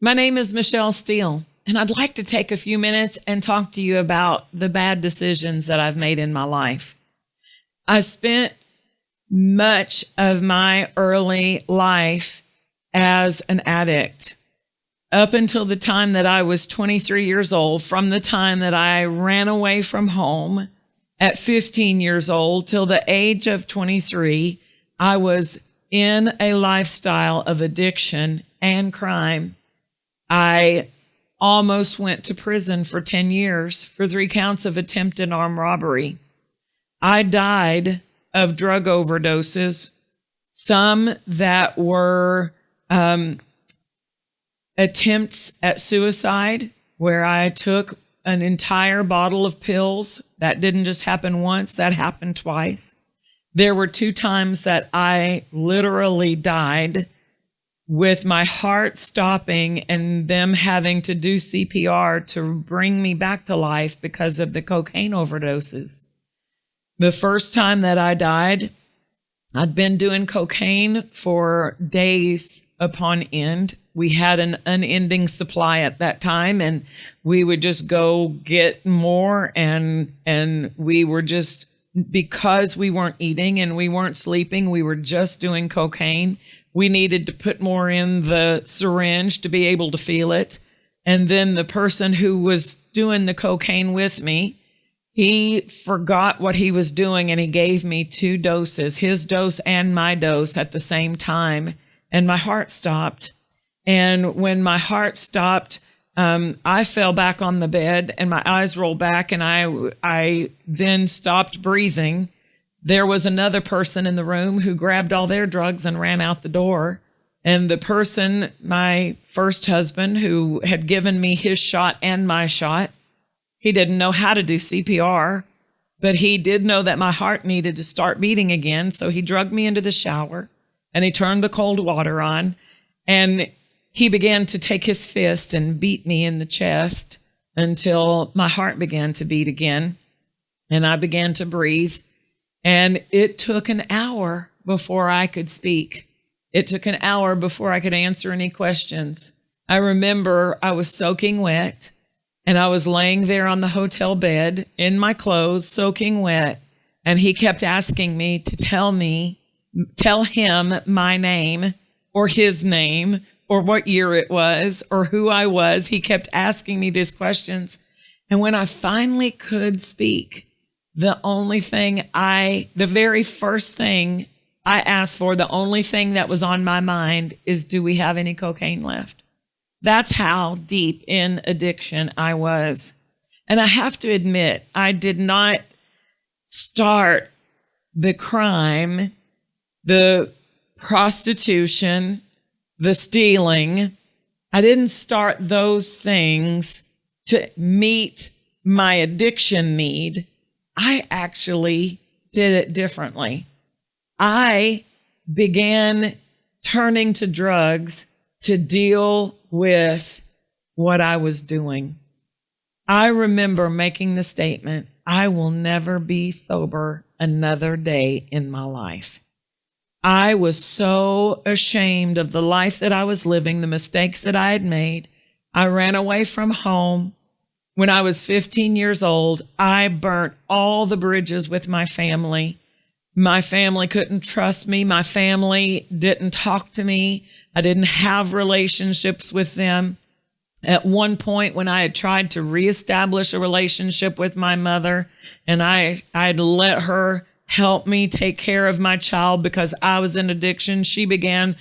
My name is Michelle Steele, and I'd like to take a few minutes and talk to you about the bad decisions that I've made in my life. I spent much of my early life as an addict up until the time that I was 23 years old, from the time that I ran away from home at 15 years old till the age of 23, I was in a lifestyle of addiction and crime. I almost went to prison for 10 years for three counts of attempted armed robbery. I died of drug overdoses, some that were um, attempts at suicide, where I took an entire bottle of pills. That didn't just happen once, that happened twice. There were two times that I literally died with my heart stopping and them having to do CPR to bring me back to life because of the cocaine overdoses. The first time that I died, I'd been doing cocaine for days upon end. We had an unending supply at that time and we would just go get more and and we were just because we weren't eating and we weren't sleeping, we were just doing cocaine. We needed to put more in the syringe to be able to feel it. And then the person who was doing the cocaine with me, he forgot what he was doing and he gave me two doses, his dose and my dose at the same time. And my heart stopped. And when my heart stopped, um, I fell back on the bed and my eyes rolled back and I, I then stopped breathing. There was another person in the room who grabbed all their drugs and ran out the door. And the person, my first husband, who had given me his shot and my shot, he didn't know how to do CPR, but he did know that my heart needed to start beating again. So he drugged me into the shower and he turned the cold water on and he began to take his fist and beat me in the chest until my heart began to beat again and I began to breathe. And it took an hour before I could speak. It took an hour before I could answer any questions. I remember I was soaking wet and I was laying there on the hotel bed in my clothes, soaking wet. And he kept asking me to tell me, tell him my name or his name or what year it was or who I was. He kept asking me these questions. And when I finally could speak, the only thing I, the very first thing I asked for, the only thing that was on my mind is, do we have any cocaine left? That's how deep in addiction I was. And I have to admit, I did not start the crime, the prostitution, the stealing. I didn't start those things to meet my addiction need. I actually did it differently. I began turning to drugs to deal with what I was doing. I remember making the statement, I will never be sober another day in my life. I was so ashamed of the life that I was living, the mistakes that I had made. I ran away from home. When I was 15 years old, I burnt all the bridges with my family. My family couldn't trust me. My family didn't talk to me. I didn't have relationships with them. At one point when I had tried to reestablish a relationship with my mother and I, I'd let her help me take care of my child because I was in addiction, she began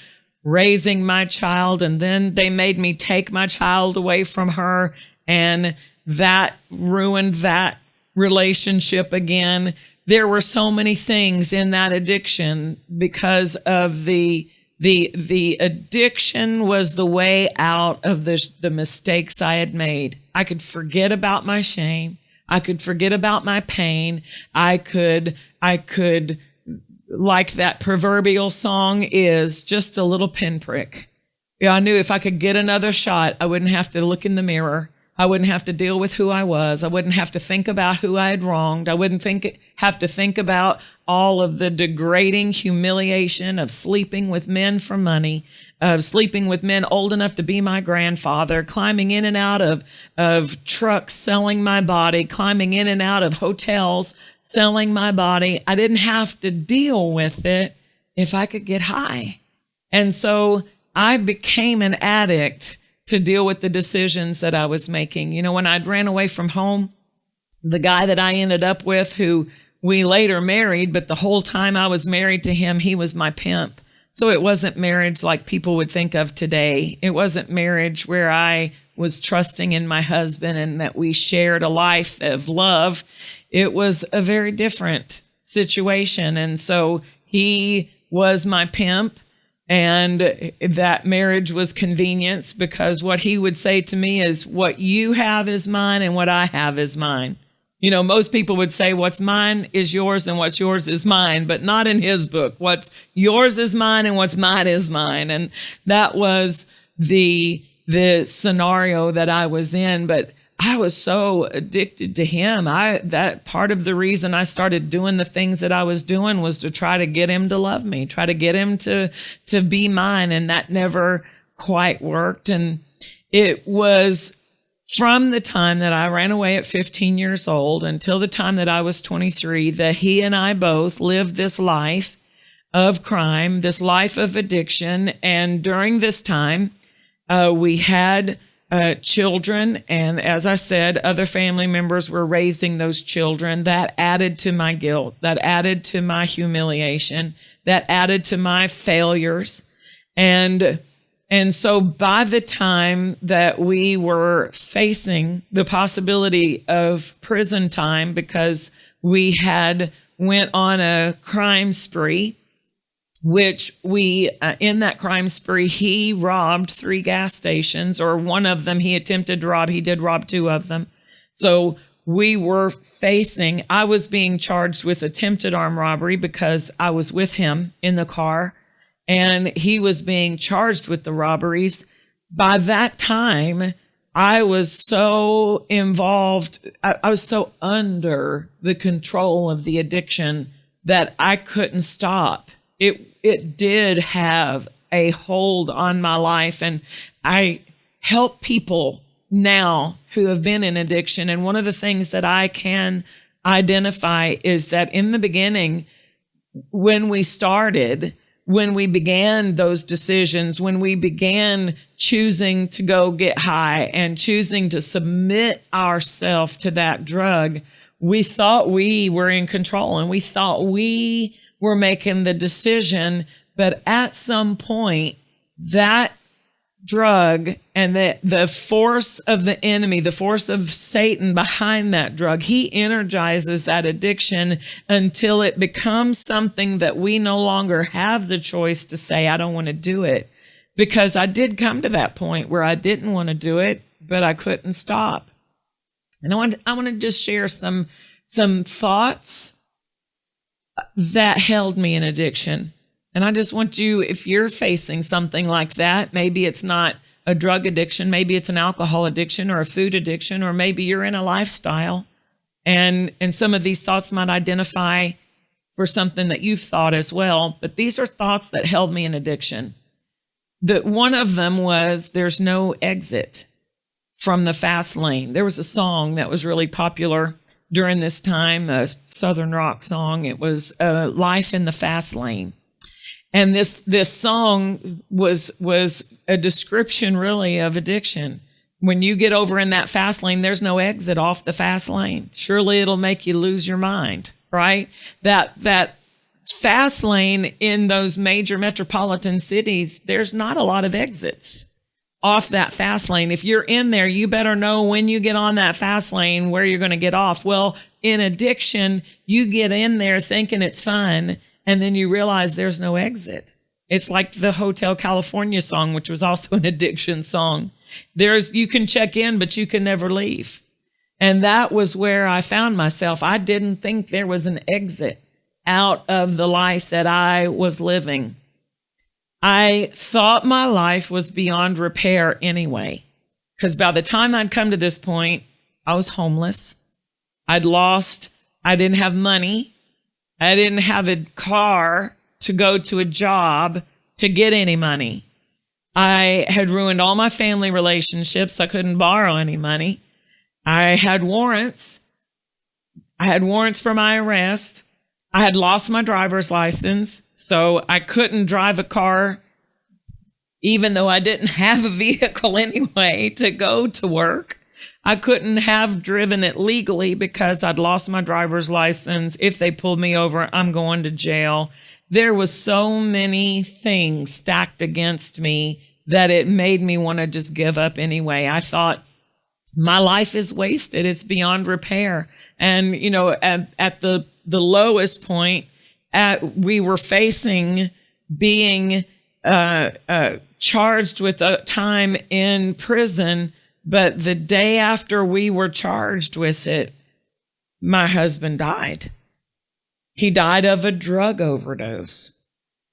raising my child and then they made me take my child away from her and that ruined that relationship again there were so many things in that addiction because of the the the addiction was the way out of the the mistakes I had made. I could forget about my shame. I could forget about my pain. I could I could like that proverbial song is just a little pinprick. Yeah, I knew if I could get another shot, I wouldn't have to look in the mirror. I wouldn't have to deal with who I was. I wouldn't have to think about who I had wronged. I wouldn't think, have to think about all of the degrading humiliation of sleeping with men for money. of sleeping with men old enough to be my grandfather, climbing in and out of, of trucks, selling my body, climbing in and out of hotels, selling my body. I didn't have to deal with it if I could get high. And so I became an addict to deal with the decisions that I was making. You know, when I'd ran away from home, the guy that I ended up with who we later married, but the whole time I was married to him, he was my pimp. So it wasn't marriage like people would think of today. It wasn't marriage where I was trusting in my husband and that we shared a life of love. It was a very different situation. And so he was my pimp and that marriage was convenience because what he would say to me is what you have is mine and what I have is mine. You know, most people would say what's mine is yours and what's yours is mine, but not in his book. What's yours is mine and what's mine is mine. And that was the, the scenario that I was in. But I was so addicted to him. I, that part of the reason I started doing the things that I was doing was to try to get him to love me, try to get him to, to be mine. And that never quite worked. And it was from the time that I ran away at 15 years old until the time that I was 23, that he and I both lived this life of crime, this life of addiction. And during this time, uh, we had uh, children. And as I said, other family members were raising those children. That added to my guilt, that added to my humiliation, that added to my failures. And and so by the time that we were facing the possibility of prison time because we had went on a crime spree, which we, uh, in that crime spree, he robbed three gas stations or one of them he attempted to rob. He did rob two of them. So we were facing, I was being charged with attempted armed robbery because I was with him in the car and he was being charged with the robberies. By that time, I was so involved, I, I, was so under the control of the addiction that I couldn't stop. It it did have a hold on my life and I help people now who have been in addiction and one of the things that I can identify is that in the beginning when we started when we began those decisions, when we began choosing to go get high and choosing to submit ourselves to that drug, we thought we were in control and we thought we were making the decision. But at some point, that drug and the, the force of the enemy, the force of Satan behind that drug, he energizes that addiction until it becomes something that we no longer have the choice to say, I don't want to do it. Because I did come to that point where I didn't want to do it, but I couldn't stop. And I want, I want to just share some, some thoughts that held me in addiction and I just want you, if you're facing something like that, maybe it's not a drug addiction, maybe it's an alcohol addiction or a food addiction, or maybe you're in a lifestyle and, and some of these thoughts might identify for something that you've thought as well. But these are thoughts that held me in addiction. That one of them was there's no exit from the fast lane. There was a song that was really popular during this time, a Southern rock song. It was uh, Life in the Fast Lane. And this, this song was, was a description really of addiction. When you get over in that fast lane, there's no exit off the fast lane. Surely it'll make you lose your mind, right? That, that fast lane in those major metropolitan cities, there's not a lot of exits off that fast lane. If you're in there, you better know when you get on that fast lane where you're going to get off. Well, in addiction, you get in there thinking it's fun and then you realize there's no exit. It's like the Hotel California song, which was also an addiction song. There's, you can check in, but you can never leave. And that was where I found myself. I didn't think there was an exit out of the life that I was living. I thought my life was beyond repair anyway. Because by the time I'd come to this point, I was homeless. I'd lost, I didn't have money. I didn't have a car to go to a job to get any money. I had ruined all my family relationships. I couldn't borrow any money. I had warrants. I had warrants for my arrest. I had lost my driver's license, so I couldn't drive a car, even though I didn't have a vehicle anyway to go to work. I couldn't have driven it legally because I'd lost my driver's license. If they pulled me over, I'm going to jail. There was so many things stacked against me that it made me want to just give up anyway. I thought my life is wasted. It's beyond repair. And, you know, at, at the, the lowest point, at, we were facing being uh, uh, charged with a time in prison. But the day after we were charged with it, my husband died. He died of a drug overdose.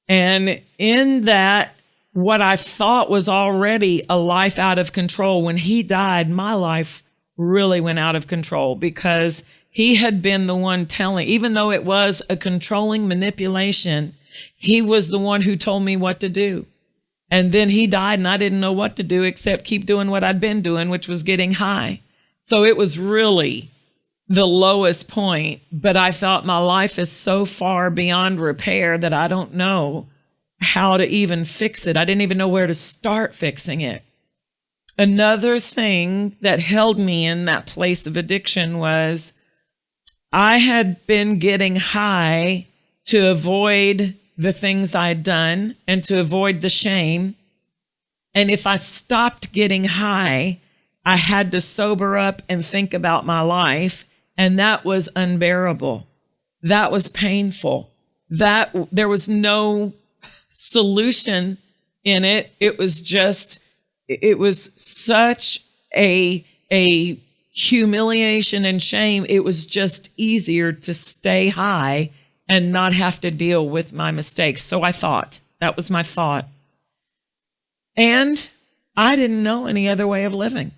And in that what I thought was already a life out of control. When he died, my life really went out of control because he had been the one telling, even though it was a controlling manipulation, he was the one who told me what to do. And then he died and I didn't know what to do except keep doing what I'd been doing, which was getting high. So it was really the lowest point, but I thought my life is so far beyond repair that I don't know how to even fix it. I didn't even know where to start fixing it. Another thing that held me in that place of addiction was I had been getting high to avoid the things I'd done and to avoid the shame. And if I stopped getting high, I had to sober up and think about my life. And that was unbearable. That was painful. That there was no solution in it. It was just, it was such a, a humiliation and shame. It was just easier to stay high and not have to deal with my mistakes. So I thought that was my thought. And I didn't know any other way of living.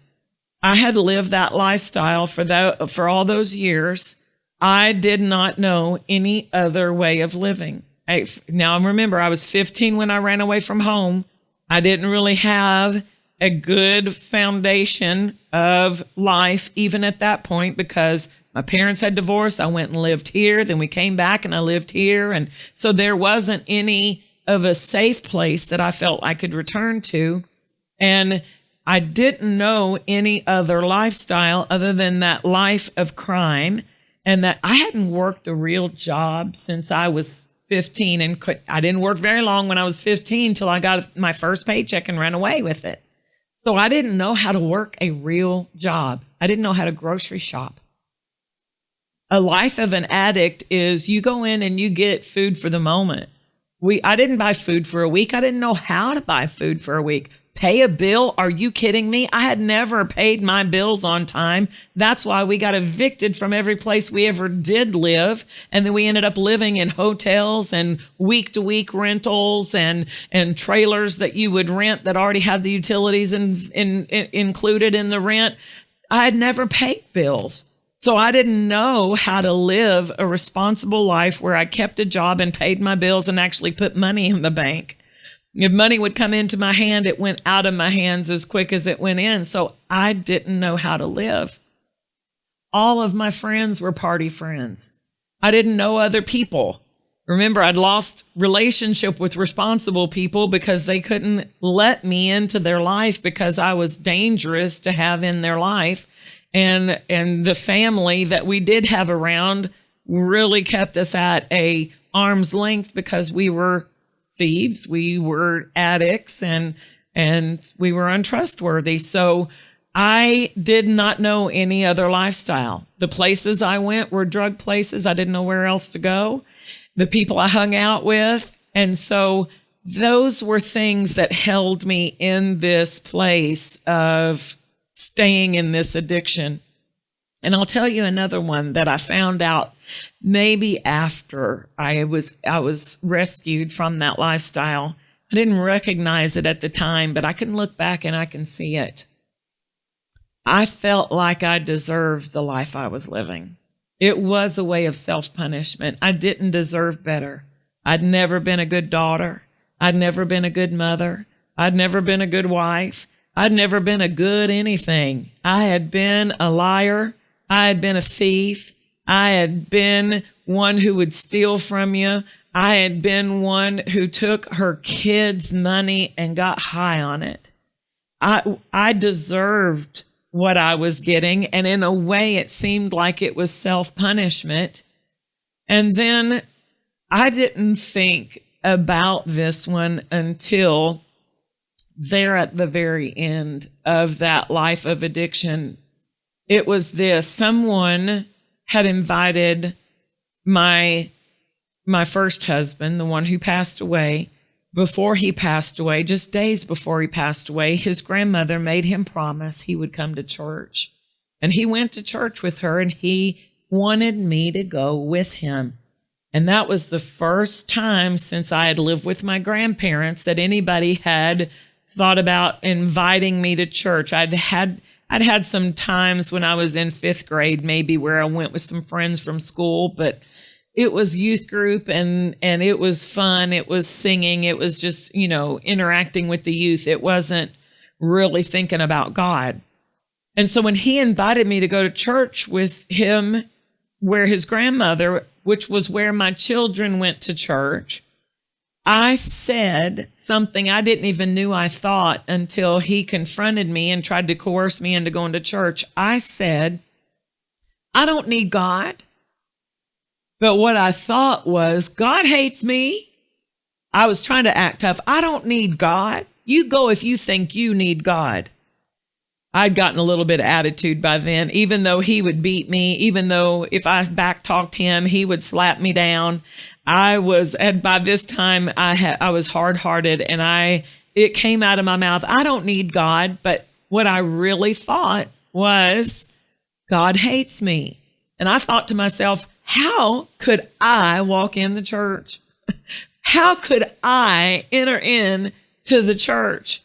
I had lived that lifestyle for that, for all those years. I did not know any other way of living. I, now remember, I was 15 when I ran away from home. I didn't really have a good foundation of life even at that point because my parents had divorced. I went and lived here. Then we came back and I lived here. And so there wasn't any of a safe place that I felt I could return to. And I didn't know any other lifestyle other than that life of crime and that I hadn't worked a real job since I was 15 and could, I didn't work very long when I was 15 till I got my first paycheck and ran away with it. So I didn't know how to work a real job. I didn't know how to grocery shop. A life of an addict is you go in and you get food for the moment. We, I didn't buy food for a week. I didn't know how to buy food for a week. Pay a bill? Are you kidding me? I had never paid my bills on time. That's why we got evicted from every place we ever did live. And then we ended up living in hotels and week to week rentals and, and trailers that you would rent that already had the utilities in, in, in, included in the rent. I had never paid bills. So I didn't know how to live a responsible life where I kept a job and paid my bills and actually put money in the bank. If money would come into my hand, it went out of my hands as quick as it went in. So I didn't know how to live. All of my friends were party friends. I didn't know other people. Remember, I'd lost relationship with responsible people because they couldn't let me into their life because I was dangerous to have in their life. And, and the family that we did have around really kept us at a arm's length because we were thieves. We were addicts and, and we were untrustworthy. So I did not know any other lifestyle. The places I went were drug places. I didn't know where else to go. The people I hung out with. And so those were things that held me in this place of staying in this addiction. And I'll tell you another one that I found out maybe after I was I was rescued from that lifestyle. I didn't recognize it at the time, but I can look back and I can see it. I felt like I deserved the life I was living. It was a way of self-punishment. I didn't deserve better. I'd never been a good daughter. I'd never been a good mother. I'd never been a good wife. I'd never been a good anything. I had been a liar. I had been a thief. I had been one who would steal from you. I had been one who took her kids' money and got high on it. I, I deserved what I was getting. And in a way, it seemed like it was self punishment. And then I didn't think about this one until there at the very end of that life of addiction. It was this someone had invited my my first husband, the one who passed away, before he passed away, just days before he passed away, his grandmother made him promise he would come to church. And he went to church with her and he wanted me to go with him. And that was the first time since I had lived with my grandparents that anybody had thought about inviting me to church. I'd had I'd had some times when I was in fifth grade, maybe where I went with some friends from school, but it was youth group and and it was fun. It was singing. It was just you know interacting with the youth. It wasn't really thinking about God. And so when he invited me to go to church with him, where his grandmother which was where my children went to church, I said something I didn't even knew I thought until he confronted me and tried to coerce me into going to church. I said, I don't need God. But what I thought was, God hates me. I was trying to act tough. I don't need God. You go if you think you need God. I'd gotten a little bit of attitude by then, even though he would beat me, even though if I back talked him, he would slap me down. I was, and by this time I had, I was hard hearted and I, it came out of my mouth. I don't need God, but what I really thought was God hates me. And I thought to myself, how could I walk in the church? How could I enter in to the church?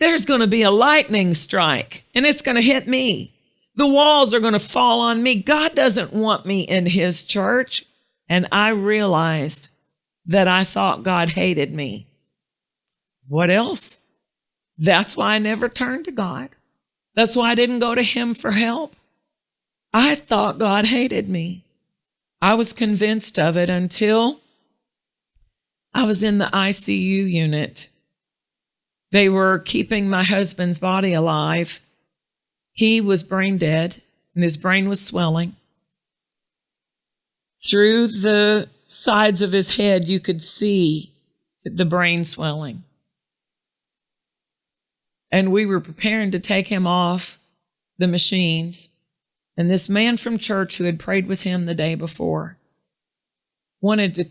There's going to be a lightning strike and it's going to hit me. The walls are going to fall on me. God doesn't want me in his church. And I realized that I thought God hated me. What else? That's why I never turned to God. That's why I didn't go to him for help. I thought God hated me. I was convinced of it until I was in the ICU unit they were keeping my husband's body alive. He was brain dead and his brain was swelling. Through the sides of his head, you could see the brain swelling. And we were preparing to take him off the machines. And this man from church who had prayed with him the day before wanted to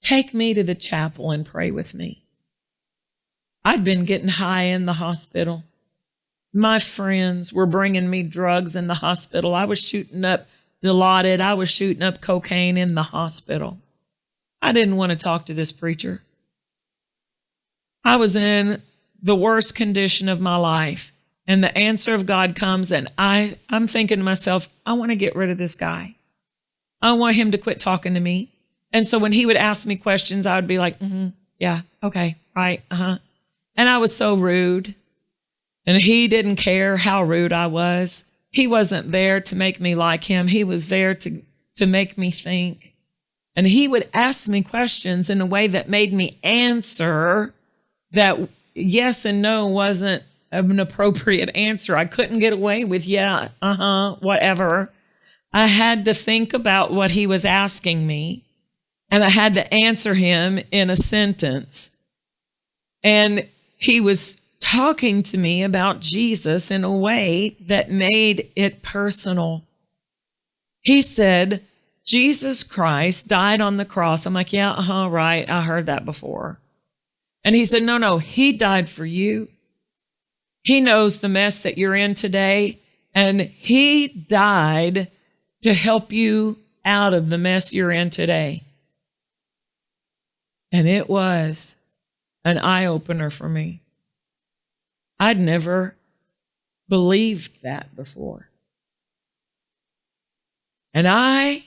take me to the chapel and pray with me. I'd been getting high in the hospital. My friends were bringing me drugs in the hospital. I was shooting up Dilaudid. I was shooting up cocaine in the hospital. I didn't want to talk to this preacher. I was in the worst condition of my life. And the answer of God comes, and I, I'm thinking to myself, I want to get rid of this guy. I want him to quit talking to me. And so when he would ask me questions, I would be like, mm-hmm, yeah, okay, right, uh huh. And I was so rude. And he didn't care how rude I was. He wasn't there to make me like him. He was there to, to make me think. And he would ask me questions in a way that made me answer that yes and no wasn't an appropriate answer. I couldn't get away with, yeah, uh huh, whatever. I had to think about what he was asking me and I had to answer him in a sentence. And he was talking to me about Jesus in a way that made it personal. He said, Jesus Christ died on the cross. I'm like, yeah, uh huh, right. I heard that before. And he said, no, no, he died for you. He knows the mess that you're in today, and he died to help you out of the mess you're in today. And it was an eye opener for me. I'd never believed that before. And I,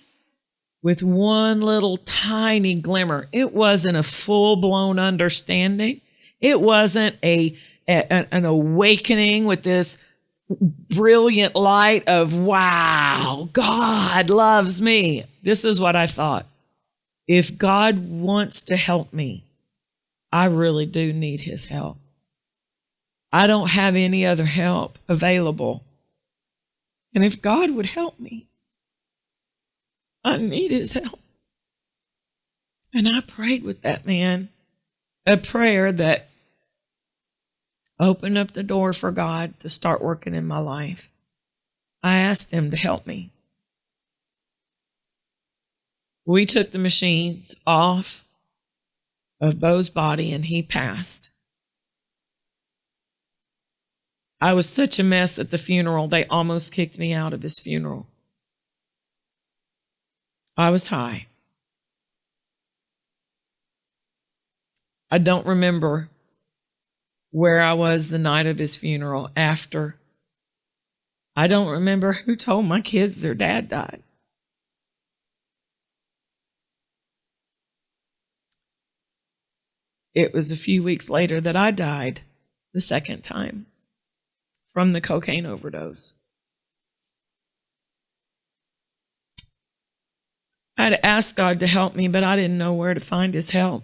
with one little tiny glimmer, it wasn't a full blown understanding. It wasn't a, a an awakening with this brilliant light of wow, God loves me. This is what I thought. If God wants to help me, I really do need his help. I don't have any other help available. And if God would help me, I need his help. And I prayed with that man a prayer that opened up the door for God to start working in my life. I asked him to help me. We took the machines off of Bo's body and he passed. I was such a mess at the funeral, they almost kicked me out of his funeral. I was high. I don't remember where I was the night of his funeral after. I don't remember who told my kids their dad died. It was a few weeks later that I died the second time from the cocaine overdose. I had asked God to help me, but I didn't know where to find his help.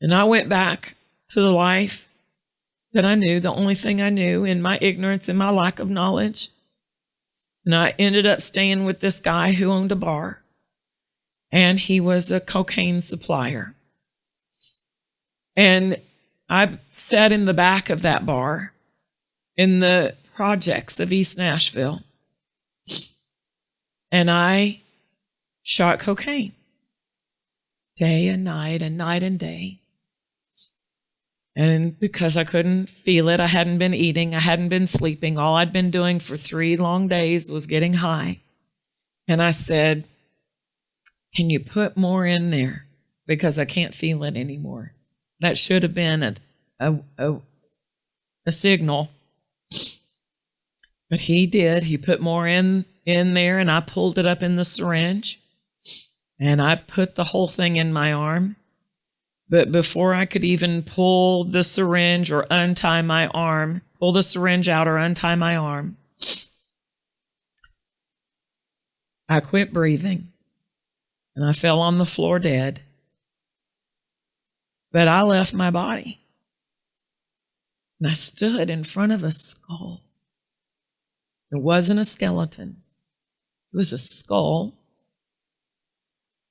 And I went back to the life that I knew, the only thing I knew in my ignorance and my lack of knowledge. And I ended up staying with this guy who owned a bar, and he was a cocaine supplier. And I sat in the back of that bar in the projects of East Nashville, and I shot cocaine day and night and night and day. And because I couldn't feel it, I hadn't been eating, I hadn't been sleeping. All I'd been doing for three long days was getting high. And I said, Can you put more in there? Because I can't feel it anymore. That should have been a, a, a, a signal. But he did. He put more in, in there, and I pulled it up in the syringe. And I put the whole thing in my arm. But before I could even pull the syringe or untie my arm, pull the syringe out or untie my arm, I quit breathing and I fell on the floor dead. But I left my body and I stood in front of a skull. It wasn't a skeleton, it was a skull.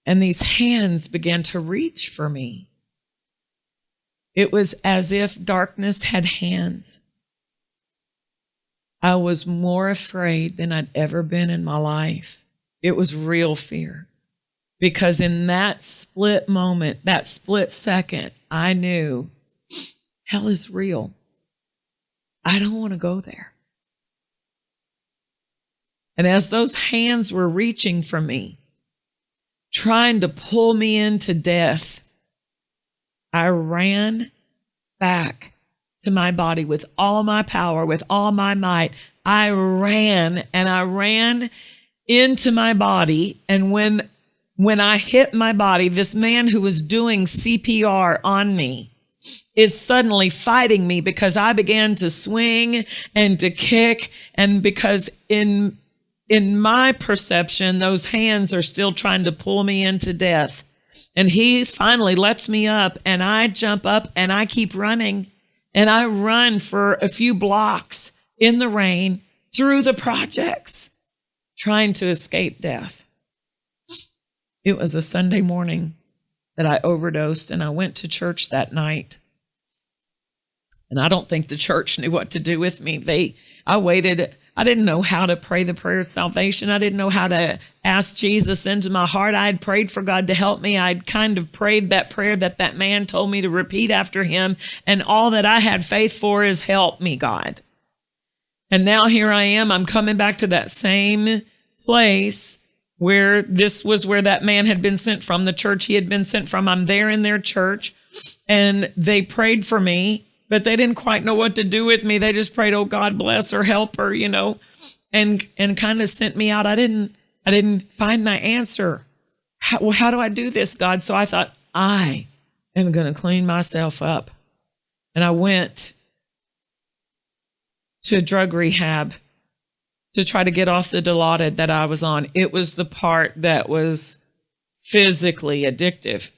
And these hands began to reach for me. It was as if darkness had hands. I was more afraid than I'd ever been in my life. It was real fear. Because in that split moment, that split second, I knew hell is real. I don't want to go there. And as those hands were reaching for me, trying to pull me into death, I ran back to my body with all my power, with all my might. I ran and I ran into my body. And when, when I hit my body, this man who was doing CPR on me is suddenly fighting me because I began to swing and to kick. And because in, in my perception, those hands are still trying to pull me into death. And he finally lets me up and I jump up and I keep running and I run for a few blocks in the rain through the projects trying to escape death. It was a Sunday morning that I overdosed and I went to church that night. And I don't think the church knew what to do with me. They, I waited I didn't know how to pray the prayer of salvation. I didn't know how to ask Jesus into my heart. I had prayed for God to help me. I'd kind of prayed that prayer that that man told me to repeat after him. And all that I had faith for is help me, God. And now here I am. I'm coming back to that same place where this was where that man had been sent from, the church he had been sent from. I'm there in their church and they prayed for me but they didn't quite know what to do with me. They just prayed, "Oh God bless her, help her," you know, and and kind of sent me out. I didn't I didn't find my answer. How, well, how do I do this, God? So I thought I am going to clean myself up. And I went to drug rehab to try to get off the Dilaudid that I was on. It was the part that was physically addictive.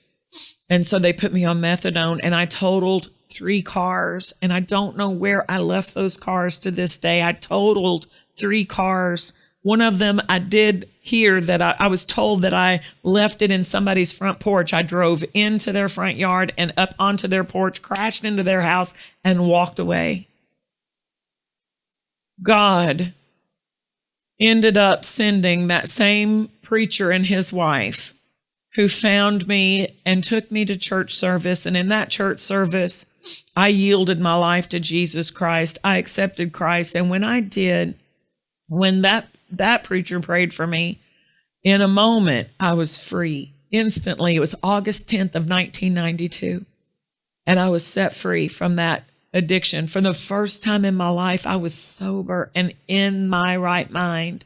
And so they put me on methadone and I totaled three cars. And I don't know where I left those cars to this day. I totaled three cars. One of them I did hear that I, I, was told that I left it in somebody's front porch. I drove into their front yard and up onto their porch, crashed into their house, and walked away. God ended up sending that same preacher and his wife who found me and took me to church service. And in that church service, I yielded my life to Jesus Christ. I accepted Christ. And when I did, when that, that preacher prayed for me, in a moment, I was free instantly. It was August 10th of 1992. And I was set free from that addiction. For the first time in my life, I was sober and in my right mind.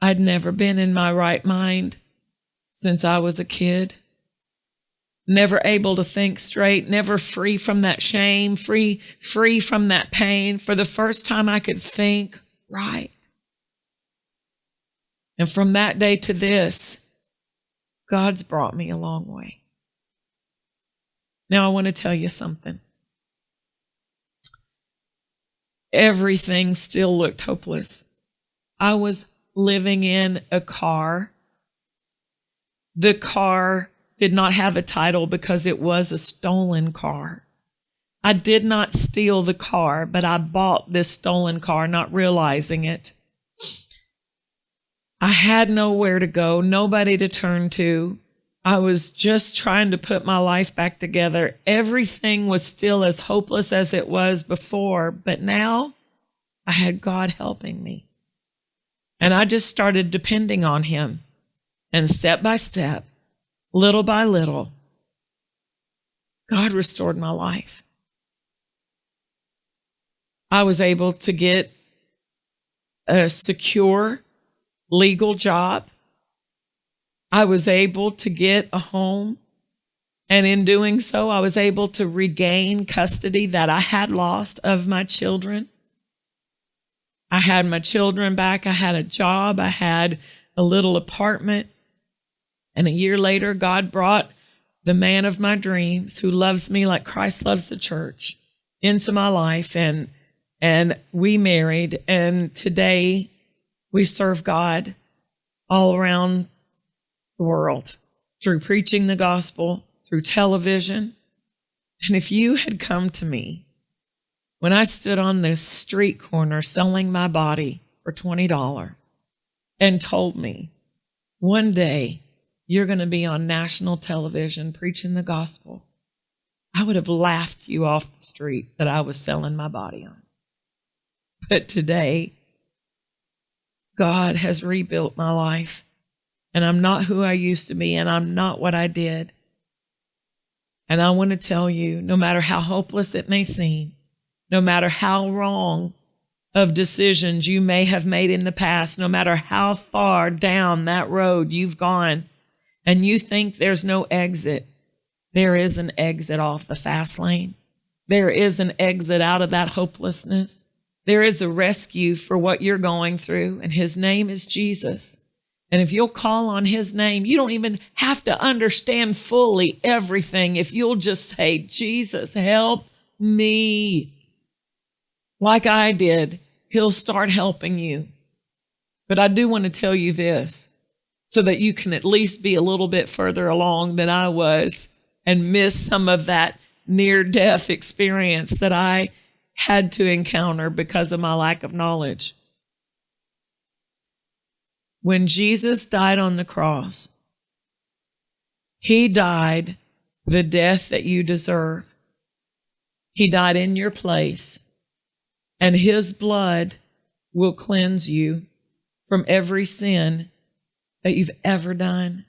I'd never been in my right mind since I was a kid. Never able to think straight, never free from that shame, free, free from that pain. For the first time I could think right. And from that day to this, God's brought me a long way. Now, I want to tell you something. Everything still looked hopeless. I was living in a car. The car did not have a title because it was a stolen car. I did not steal the car, but I bought this stolen car, not realizing it. I had nowhere to go, nobody to turn to. I was just trying to put my life back together. Everything was still as hopeless as it was before, but now I had God helping me. And I just started depending on Him. And step by step, little by little, God restored my life. I was able to get a secure legal job. I was able to get a home. And in doing so, I was able to regain custody that I had lost of my children. I had my children back. I had a job. I had a little apartment. And a year later, God brought the man of my dreams who loves me like Christ loves the church into my life. And, and we married. And today we serve God all around the world through preaching the gospel, through television. And if you had come to me when I stood on the street corner selling my body for $20 and told me, one day you're going to be on national television preaching the gospel, I would have laughed you off the street that I was selling my body on. But today, God has rebuilt my life. And I'm not who I used to be, and I'm not what I did. And I want to tell you no matter how hopeless it may seem, no matter how wrong of decisions you may have made in the past, no matter how far down that road you've gone, and you think there's no exit, there is an exit off the fast lane. There is an exit out of that hopelessness. There is a rescue for what you're going through, and his name is Jesus. And if you'll call on his name, you don't even have to understand fully everything. If you'll just say, Jesus, help me. Like I did, he'll start helping you. But I do want to tell you this so that you can at least be a little bit further along than I was and miss some of that near death experience that I had to encounter because of my lack of knowledge. When Jesus died on the cross, he died the death that you deserve. He died in your place, and his blood will cleanse you from every sin that you've ever done,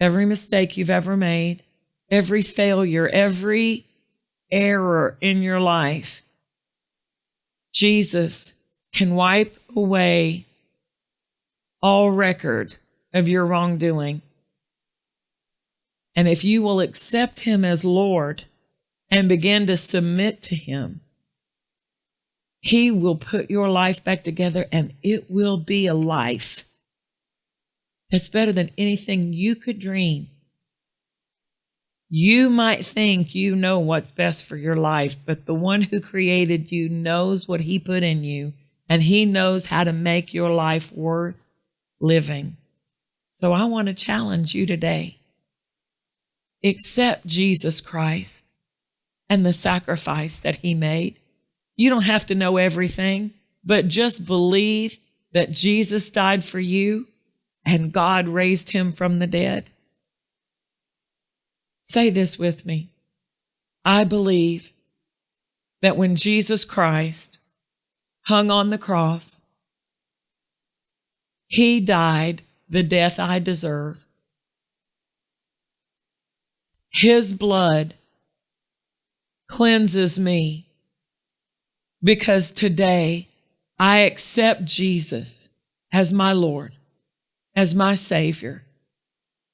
every mistake you've ever made, every failure, every error in your life. Jesus can wipe away all record of your wrongdoing. And if you will accept him as Lord and begin to submit to him, he will put your life back together and it will be a life that's better than anything you could dream. You might think you know what's best for your life, but the one who created you knows what he put in you and he knows how to make your life worth living. So I want to challenge you today. Accept Jesus Christ and the sacrifice that he made. You don't have to know everything, but just believe that Jesus died for you and God raised him from the dead. Say this with me. I believe that when Jesus Christ hung on the cross, he died the death I deserve. His blood cleanses me because today I accept Jesus as my Lord as my Savior.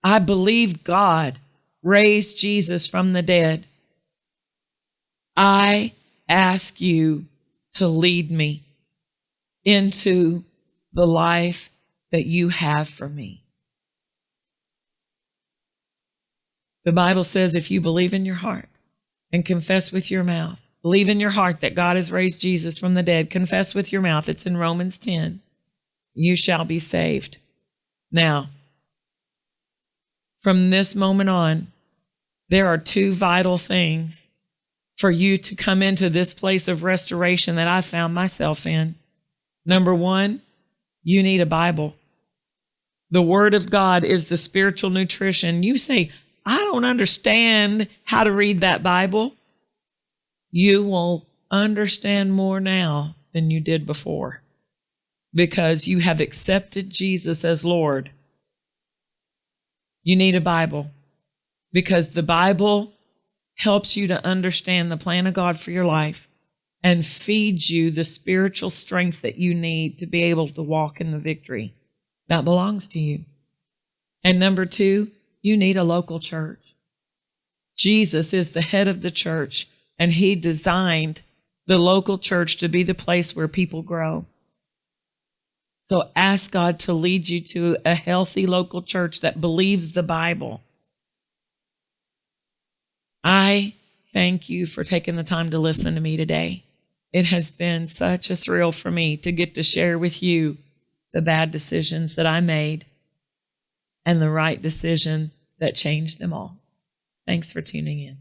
I believe God raised Jesus from the dead. I ask you to lead me into the life that you have for me. The Bible says if you believe in your heart and confess with your mouth, believe in your heart that God has raised Jesus from the dead, confess with your mouth, it's in Romans 10, you shall be saved. Now, from this moment on, there are two vital things for you to come into this place of restoration that I found myself in. Number one, you need a Bible. The Word of God is the spiritual nutrition. You say, I don't understand how to read that Bible. You will understand more now than you did before because you have accepted Jesus as Lord, you need a Bible because the Bible helps you to understand the plan of God for your life and feeds you the spiritual strength that you need to be able to walk in the victory that belongs to you. And number two, you need a local church. Jesus is the head of the church and he designed the local church to be the place where people grow. So ask God to lead you to a healthy local church that believes the Bible. I thank you for taking the time to listen to me today. It has been such a thrill for me to get to share with you the bad decisions that I made and the right decision that changed them all. Thanks for tuning in.